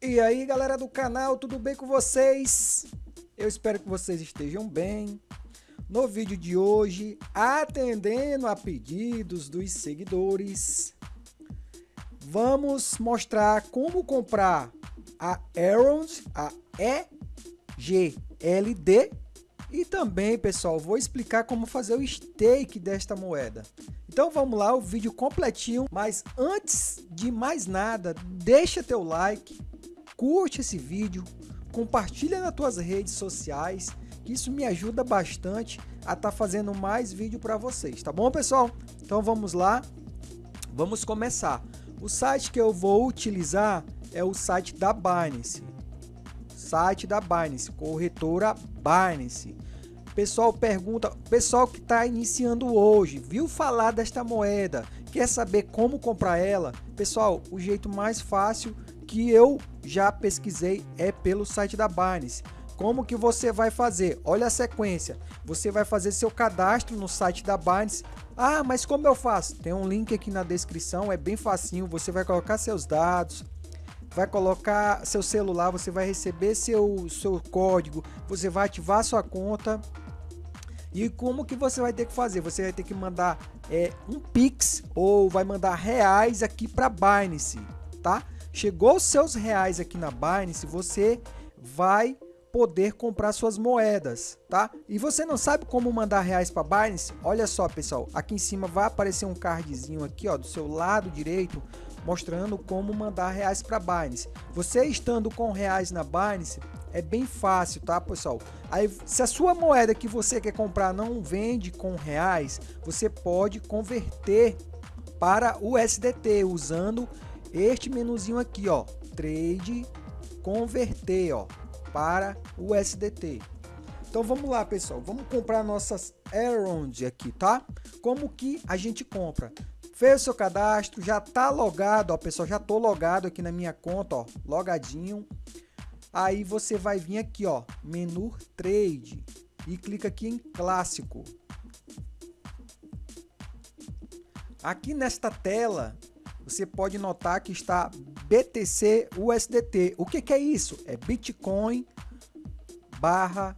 E aí galera do canal, tudo bem com vocês? Eu espero que vocês estejam bem. No vídeo de hoje, atendendo a pedidos dos seguidores, vamos mostrar como comprar a Erond, a EGLD e também, pessoal, vou explicar como fazer o stake desta moeda. Então vamos lá, o vídeo completinho, mas antes de mais nada, deixa teu like, curte esse vídeo, compartilha nas tuas redes sociais, que isso me ajuda bastante a estar tá fazendo mais vídeo para vocês, tá bom pessoal? Então vamos lá, vamos começar. O site que eu vou utilizar é o site da Binance, site da Binance, corretora Binance. Pessoal pergunta, pessoal que está iniciando hoje, viu falar desta moeda, quer saber como comprar ela? Pessoal, o jeito mais fácil que eu já pesquisei é pelo site da Binance. Como que você vai fazer? Olha a sequência. Você vai fazer seu cadastro no site da Binance. Ah, mas como eu faço? Tem um link aqui na descrição, é bem facinho. Você vai colocar seus dados, vai colocar seu celular, você vai receber seu, seu código, você vai ativar sua conta. E como que você vai ter que fazer? Você vai ter que mandar é, um Pix ou vai mandar reais aqui para Binance, tá? Chegou os seus reais aqui na Binance, você vai poder comprar suas moedas, tá? E você não sabe como mandar reais para Binance? Olha só, pessoal, aqui em cima vai aparecer um cardzinho aqui, ó, do seu lado direito, mostrando como mandar reais para Binance. Você estando com reais na Binance, é bem fácil, tá, pessoal? Aí, se a sua moeda que você quer comprar não vende com reais, você pode converter para o SDT usando este menuzinho aqui, ó, trade converter, ó, para o SDT. Então vamos lá, pessoal, vamos comprar nossas Aeround aqui, tá? Como que a gente compra? Fez o seu cadastro, já tá logado, ó, pessoal, já tô logado aqui na minha conta, ó, logadinho. Aí você vai vir aqui, ó, menu trade e clica aqui em clássico. Aqui nesta tela, você pode notar que está BTC USDT. O que, que é isso? É Bitcoin barra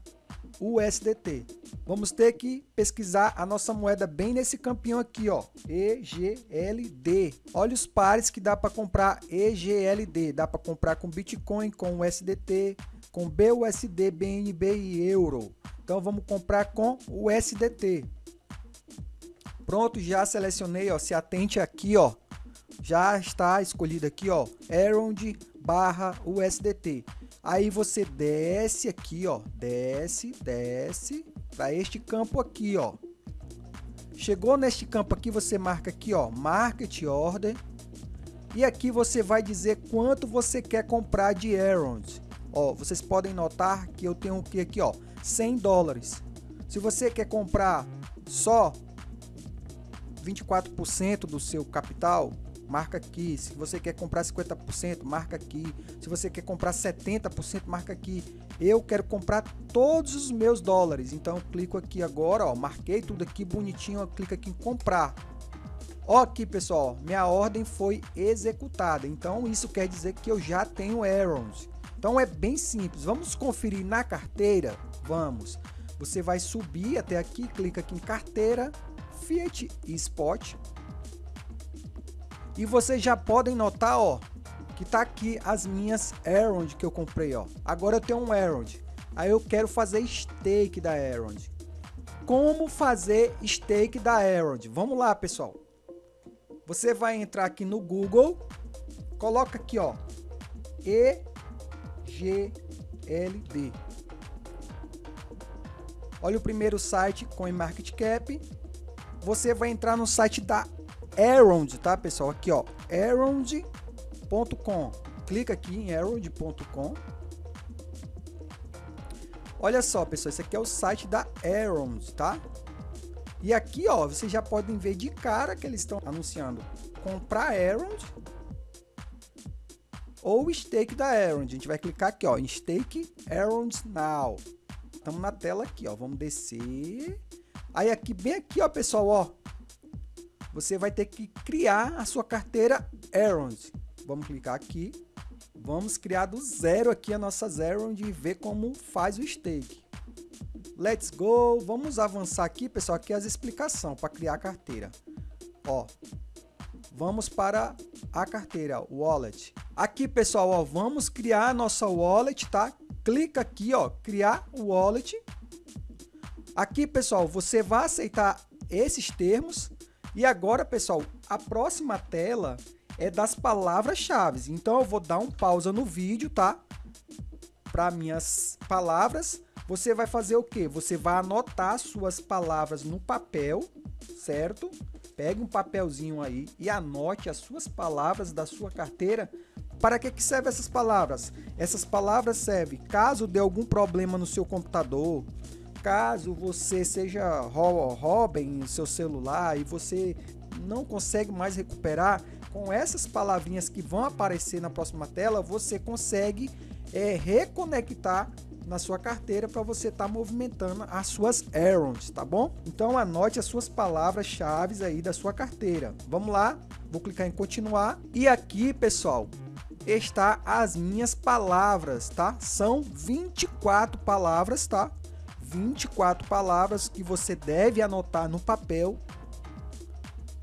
USDT. Vamos ter que pesquisar a nossa moeda bem nesse campinho aqui, ó, EGLD. Olha os pares que dá para comprar EGLD. Dá para comprar com Bitcoin, com USDT, com BUSD, BNB e Euro. Então vamos comprar com USDT. Pronto, já selecionei, ó, se atente aqui, ó, já está escolhido aqui, ó, Erond barra USDT. Aí você desce aqui, ó, desce, desce para este campo aqui, ó. Chegou neste campo aqui, você marca aqui, ó, Market Order. E aqui você vai dizer quanto você quer comprar de Erond. Ó, vocês podem notar que eu tenho aqui, aqui ó, 100 dólares. Se você quer comprar só 24% do seu capital, marca aqui. Se você quer comprar 50%, marca aqui. Se você quer comprar 70%, marca aqui. Eu quero comprar todos os meus dólares. Então eu clico aqui agora, ó, marquei tudo aqui bonitinho, eu clico aqui em comprar. Ó aqui, pessoal, minha ordem foi executada. Então isso quer dizer que eu já tenho errors. Então é bem simples. Vamos conferir na carteira? Vamos. Você vai subir até aqui, clica aqui em carteira, Fiat e Spot. E vocês já podem notar, ó, que tá aqui as minhas Erond que eu comprei, ó. Agora eu tenho um Erond. Aí eu quero fazer stake da Erond. Como fazer stake da Erond? Vamos lá, pessoal. Você vai entrar aqui no Google, coloca aqui, ó, EGLD. Olha o primeiro site, CoinMarketCap. Você vai entrar no site da Arond, tá, pessoal? Aqui, ó, arond.com. Clica aqui em arond.com. Olha só, pessoal, esse aqui é o site da Arond, tá? E aqui, ó, vocês já podem ver de cara que eles estão anunciando comprar Arond ou stake da Arond. A gente vai clicar aqui, ó, em stake Arond Now. Estamos na tela aqui, ó, vamos descer. Aí aqui, bem aqui, ó, pessoal, ó, você vai ter que criar a sua carteira Errons. Vamos clicar aqui. Vamos criar do zero aqui a nossa zero e ver como faz o stake. Let's go. Vamos avançar aqui, pessoal, aqui as explicações para criar a carteira. Ó, vamos para a carteira, wallet. Aqui, pessoal, ó, vamos criar a nossa wallet, tá? Clica aqui, ó, criar wallet. Aqui, pessoal, você vai aceitar esses termos. E agora, pessoal, a próxima tela é das palavras-chave. Então, eu vou dar um pausa no vídeo, tá? Para minhas palavras você vai fazer o que? Você vai anotar suas palavras no papel, certo? Pegue um papelzinho aí e anote as suas palavras da sua carteira. Para que, que servem essas palavras? Essas palavras servem caso dê algum problema no seu computador, caso você seja roubem seu celular e você não consegue mais recuperar, com essas palavrinhas que vão aparecer na próxima tela, você consegue é, reconectar na sua carteira para você estar tá movimentando as suas errands, tá bom? Então anote as suas palavras-chave aí da sua carteira. Vamos lá, vou clicar em continuar e aqui, pessoal, está as minhas palavras, tá? São 24 palavras, tá? 24 palavras que você deve anotar no papel.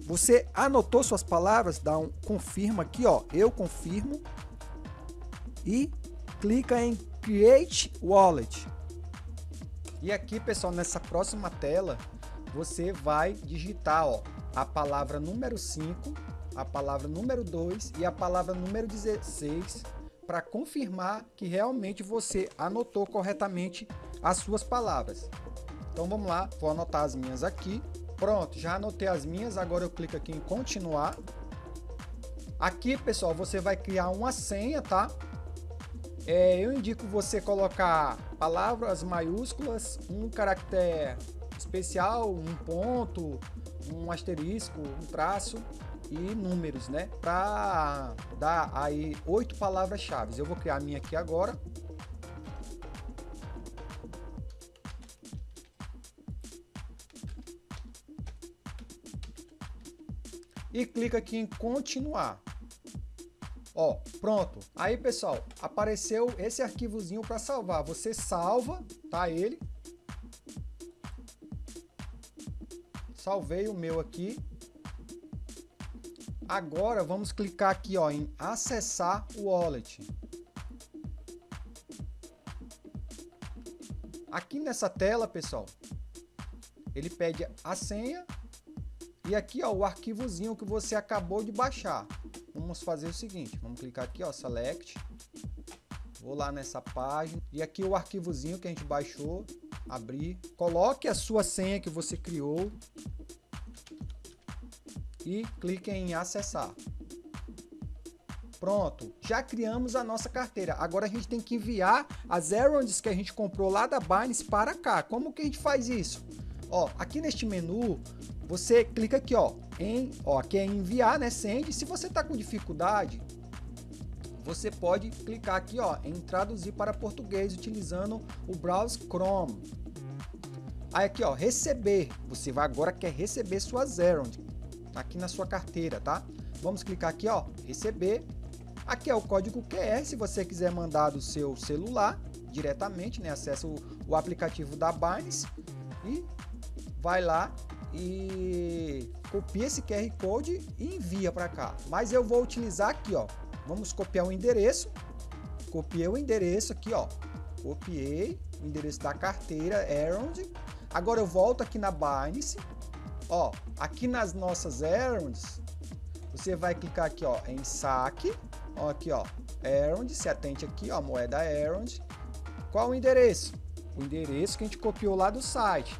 Você anotou suas palavras? Dá um confirma aqui, ó. Eu confirmo. E clica em Create Wallet. E aqui, pessoal, nessa próxima tela, você vai digitar ó, a palavra número 5, a palavra número 2 e a palavra número 16 para confirmar que realmente você anotou corretamente as suas palavras. Então vamos lá, vou anotar as minhas aqui. Pronto, já anotei as minhas, agora eu clico aqui em continuar. Aqui, pessoal, você vai criar uma senha, tá? É, eu indico você colocar palavras maiúsculas, um caractere especial, um ponto, um asterisco, um traço e números, né? Para dar aí oito palavras-chave. Eu vou criar a minha aqui agora. E clica aqui em continuar. Ó, pronto. Aí, pessoal, apareceu esse arquivozinho para salvar. Você salva, tá, ele. Salvei o meu aqui. Agora, vamos clicar aqui, ó, em acessar o wallet. Aqui nessa tela, pessoal, ele pede a senha e aqui, ó, o arquivozinho que você acabou de baixar vamos fazer o seguinte, vamos clicar aqui, ó, select, vou lá nessa página, e aqui o arquivozinho que a gente baixou, abrir, coloque a sua senha que você criou, e clique em acessar. Pronto, já criamos a nossa carteira. Agora a gente tem que enviar as errands que a gente comprou lá da Binance para cá. Como que a gente faz isso? Ó, aqui neste menu, você clica aqui, ó, em, ó, aqui é enviar, né, send. Se você tá com dificuldade, você pode clicar aqui, ó, em traduzir para português utilizando o browser Chrome. Aí aqui, ó, receber. Você vai agora quer receber suas errands aqui na sua carteira, tá? Vamos clicar aqui, ó, receber. Aqui é o código QR, se você quiser mandar do seu celular diretamente, né? Acessa o, o aplicativo da Binance e vai lá e copia esse QR Code e envia para cá. Mas eu vou utilizar aqui, ó. Vamos copiar o endereço. Copiei o endereço aqui, ó. Copiei o endereço da carteira Errand. Agora eu volto aqui na Binance. Ó, aqui nas nossas Errands, você vai clicar aqui, ó, em saque. Ó, aqui, ó, Errand, se atente aqui, ó, moeda Errand. Qual o endereço? O endereço que a gente copiou lá do site.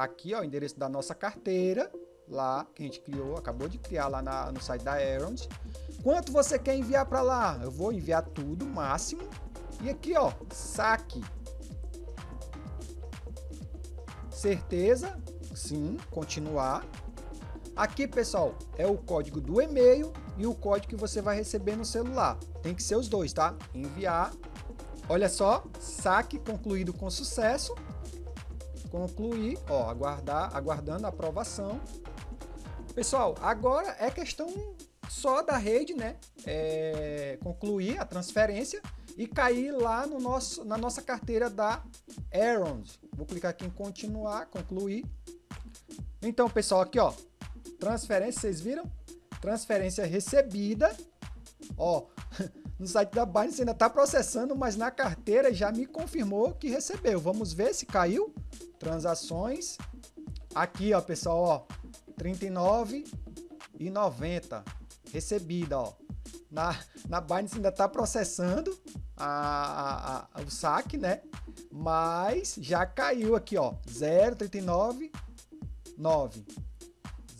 Tá aqui, ó, o endereço da nossa carteira, lá, que a gente criou, acabou de criar lá na, no site da Erond. Quanto você quer enviar para lá? Eu vou enviar tudo, máximo. E aqui, ó, saque. Certeza? Sim, continuar. Aqui, pessoal, é o código do e-mail e o código que você vai receber no celular. Tem que ser os dois, tá? Enviar. Olha só, saque concluído com sucesso concluir, ó, aguardar, aguardando a aprovação. Pessoal, agora é questão só da rede, né? É, concluir a transferência e cair lá no nosso, na nossa carteira da Aaron. Vou clicar aqui em continuar, concluir. Então, pessoal, aqui ó, transferência, vocês viram? Transferência recebida. Ó, no site da Binance ainda está processando, mas na carteira já me confirmou que recebeu. Vamos ver se caiu. Transações. Aqui, ó, pessoal, ó, 39,90 recebida, ó. Na, na Binance ainda está processando a, a, a, o saque, né? Mas já caiu aqui, ó, 0,39,9.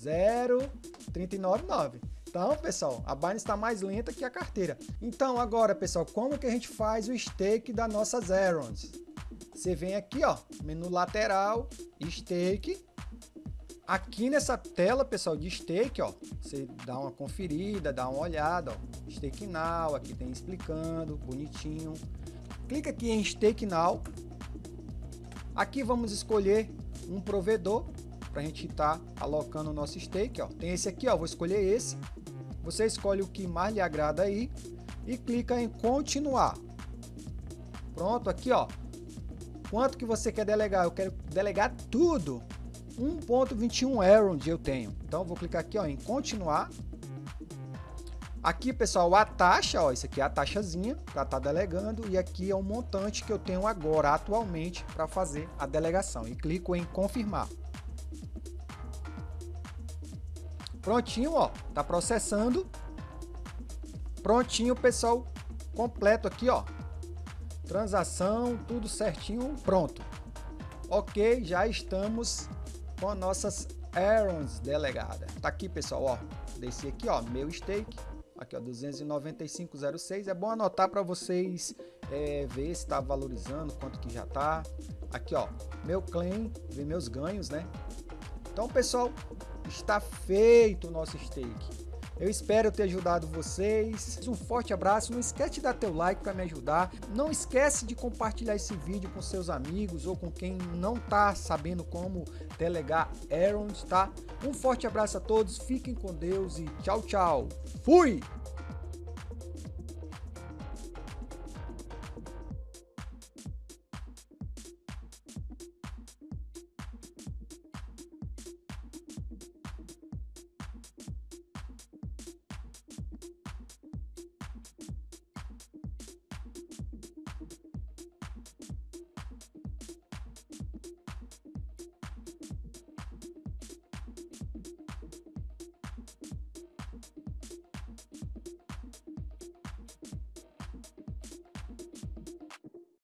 0,39,9. Então, pessoal, a Binance está mais lenta que a carteira. Então, agora, pessoal, como que a gente faz o stake das nossas Erons? Você vem aqui, ó, menu lateral, stake. Aqui nessa tela, pessoal, de stake, ó, você dá uma conferida, dá uma olhada, ó, stake now, aqui tem explicando, bonitinho. Clica aqui em stake now. Aqui vamos escolher um provedor para a gente estar tá alocando o nosso stake. Ó. Tem esse aqui, ó, vou escolher esse. Você escolhe o que mais lhe agrada aí e clica em continuar. Pronto, aqui ó. Quanto que você quer delegar? Eu quero delegar tudo. 1.21 Erond eu tenho. Então vou clicar aqui ó, em continuar. Aqui, pessoal, a taxa, ó, isso aqui é a taxazinha para estar tá delegando e aqui é o montante que eu tenho agora, atualmente, para fazer a delegação. E clico em confirmar. Prontinho, ó. Tá processando. Prontinho, pessoal. Completo aqui, ó. Transação, tudo certinho, pronto. Ok, já estamos com nossas errands delegada. Tá aqui, pessoal, ó. Desci aqui, ó, meu stake. Aqui, ó, 295,06. É bom anotar para vocês é, ver se tá valorizando, quanto que já tá. Aqui, ó, meu claim, ver meus ganhos, né? Então, pessoal, está feito o nosso stake. Eu espero ter ajudado vocês. Um forte abraço. Não esquece de dar teu like para me ajudar. Não esquece de compartilhar esse vídeo com seus amigos ou com quem não está sabendo como delegar Errands, tá? Um forte abraço a todos. Fiquem com Deus e tchau, tchau. Fui!